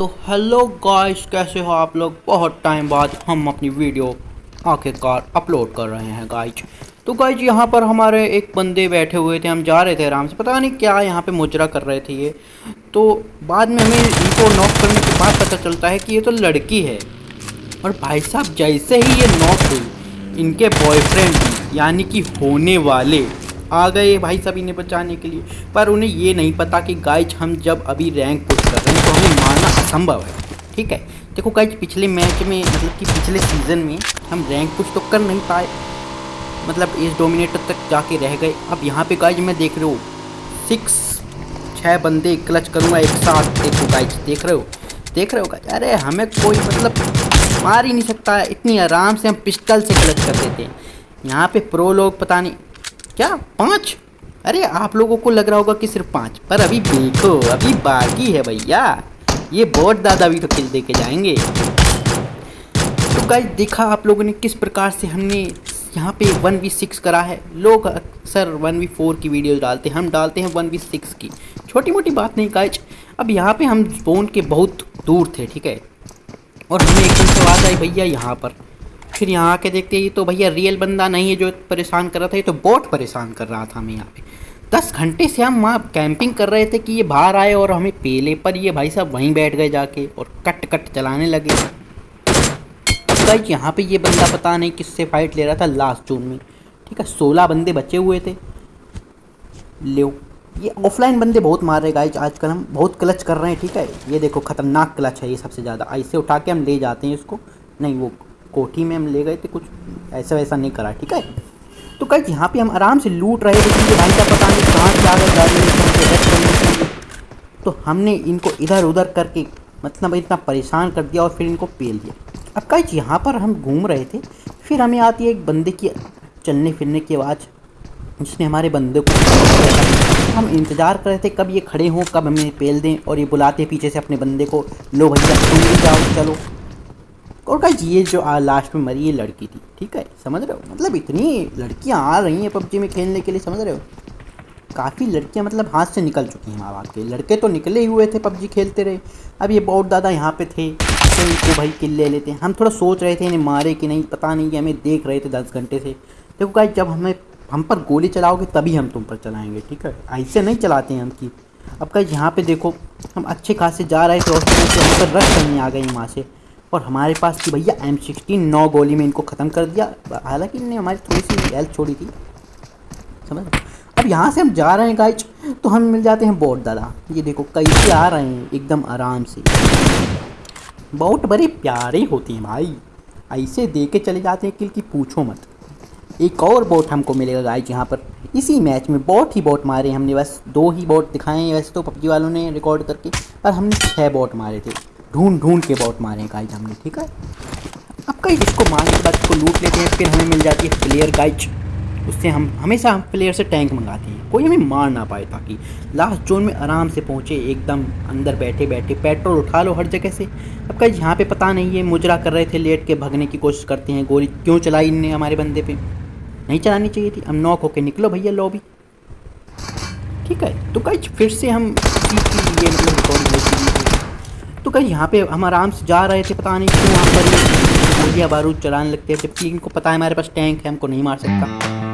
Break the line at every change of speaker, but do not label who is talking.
तो hello guys कैसे हो आप लोग? बहुत टाइम बाद हम अपनी वीडियो आखिरकार अपलोड कर रहे हैं गाइस तो गाइस यहाँ पर हमारे एक बंदे बैठे हुए थे, हम जा रहे थे आराम से। पता नहीं क्या यहाँ पे मुजरा कर रहे थे ये। तो बाद में हमें इनको नॉक करने के बाद पता चलता है कि ये तो लड़की है। और भाई साहब, जैसे ही ये नॉक हुई, इनके बॉयफ्रेंड यानी कि होने वाले आ गए भाई सब इन्हें बचाने के लिए। पर उन्हें ये नहीं पता कि गाइज़ हम जब अभी रैंक पुश कर रहे हैं तो हमें मारना असंभव है। ठीक है? देखो गाइज़ पिछले मैच में मतलब कि पिछले सीज़न में हम रैंक पुश तो कर नहीं पाए। मतलब इस डोमिनेटर तक जाके रह गए। अब यहाँ पे गाइज़ मैं देख रहे हो सिक्स छः बंदे क्लच करूँगा एक साथ। देखो गाइज़ देख रहे हो? देख रहे हो गाइज़ अरे हमें कोई मतलब मार ही नहीं सकता। इतनी आराम से हम पिस्टल से क्लच कर देते हैं। यहाँ पे प्रो लोग पता नहीं क्या? पाँच? अरे, आप लोगों को लग रहा होगा कि सिर्फ़ पाँच, पर अभी देखो, अभी बाकी है भैया। ये बहुत दादा भी तो किल दे के जाएँगे। तो गाइस देखा आप लोगों ने किस प्रकार से हमने यहाँ पे वन वी सिक्स करा है। लोग अक्सर वन वी फोर की वीडियो डालते हैं, हम डालते हैं वन वी सिक्स की। छोटी मोटी बात नहीं गाइज़ अब यहाँ पे हम स्पोन के बहुत दूर थे, ठीक है? और हमें एकदम से आवाज़ आई, भैया, यहाँ पर। फिर यहाँ आके देखते हैं, ये तो भैया रियल बंदा नहीं है जो परेशान कर रहा था, ये तो बहुत परेशान कर रहा था हमें यहाँ पे। दस घंटे से हम वहाँ कैंपिंग कर रहे थे कि ये बाहर आए और हमें पेले पर ये भाई साहब वहीं बैठ गए जाके और कट कट चलाने लगे। गाइज़ यहाँ पे ये बंदा पता नहीं किससे फाइट ले रहा था लास्ट जून में। ठीक है, सोलह बंदे बचे हुए थे। ले, ये ऑफलाइन बंदे बहुत मार रहे गाइज़ आजकल हम बहुत क्लच कर रहे हैं, ठीक है? ये देखो खतरनाक क्लच है ये सबसे ज़्यादा। ऐसे उठा के हम ले जाते हैं इसको। नहीं, वो कोठी में हम ले गए थे, कुछ ऐसा वैसा नहीं करा, ठीक है? तो कहीं यहाँ पे हम आराम से लूट रहे थे, क्योंकि भाई का पता नहीं कहाँ से आ गए तो हमने इनको इधर उधर करके मतलब इतना परेशान कर दिया और फिर इनको पेल दिया। अब कहीं यहाँ पर हम घूम रहे थे, फिर हमें आती है एक बंदे की चलने फिरने की आवाज़, जिसने हमारे बंदे को हम इंतज़ार कर रहे थे, कब ये खड़े हों, कब हमें पेल दें, और ये बुलाते पीछे से अपने बंदे को, लो भैया, तुम भी जाओ, चलो। और गाइज़ ये जो आ लास्ट में मरी ये लड़की थी, ठीक है? समझ रहे हो? मतलब इतनी लड़कियाँ आ रही हैं पबजी में खेलने के लिए, समझ रहे हो? काफ़ी लड़कियाँ मतलब हाथ से निकल चुकी हैं माँ बाप के। लड़के तो निकले ही हुए थे पबजी खेलते रहे। अब ये बहुत दादा यहाँ पे थे तो इनको भाई किल ले लेते हैं। हम थोड़ा सोच रहे थे इन्हें मारे कि नहीं, पता नहीं कि हमें देख रहे थे दस घंटे से। देखो गाइज़ जब हमें, हम पर गोली चलाओगे तभी हम तुम पर चलाएँगे, ठीक है? ऐसे नहीं चलाते हैं हम की। अब कहीं यहाँ पे देखो, हम अच्छे खासे जा रहे थे और रश करने आ गए वहाँ से। और हमारे पास थी भैया एम सिक्सटीन नौ गोली में इनको ख़त्म कर दिया। हालाँकि इन्होंने हमारी थोड़ी सी हेल्थ छोड़ी थी। समझ अब यहाँ से हम जा रहे हैं गाइज़ तो हम मिल जाते हैं बोट दादा। ये देखो, कैसे आ रहे हैं, एकदम आराम से। बहुत बड़े प्यारे होते हैं भाई। ऐसे दे के चले जाते हैं किल की पूछो मत। एक और बोट हमको मिलेगा गाइज़ यहाँ पर। इसी मैच में बहुत ही बोट मारे हमने। बस दो ही बोट दिखाए हैं, वैसे तो पबजी वालों ने रिकॉर्ड करके, पर हमने छः बोट मारे थे। ढूंढ ढूंढ के बहुत मारे गाइज़ हमने, ठीक है? अब कई इसको मारने के बाद इसको लूट लेते हैं, फिर हमें मिल जाती है प्लेयर गाइज़ उससे हम, हमेशा हम प्लेयर से टैंक मंगाते हैं। कोई हमें मार ना पाए ताकि लास्ट जोन में आराम से पहुँचे, एकदम अंदर बैठे बैठे। पेट्रोल उठा लो हर जगह से। अब कहीं यहाँ पे पता नहीं है, मुजरा कर रहे थे लेट के, भगने की कोशिश करते हैं, गोली क्यों चलाई इनने हमारे बंदे पे? नहीं चलानी चाहिए थी। हम नॉक होके निकलो भैया लॉबी ठीक है? तो कहीं फिर से हम मतलब तो कहीं यहाँ पे हम आराम से जा रहे थे, पता नहीं क्यों वहाँ पर गोलियाँ बारूद चलाने लगते थे जबकि इनको पता है हमारे पास टैंक है, हमको नहीं मार सकता।